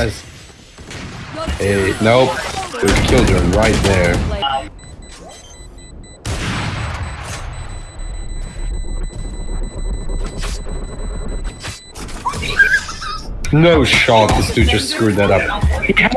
guys. Hey, nope. There's children right there. No shot, this dude just screwed that up. He had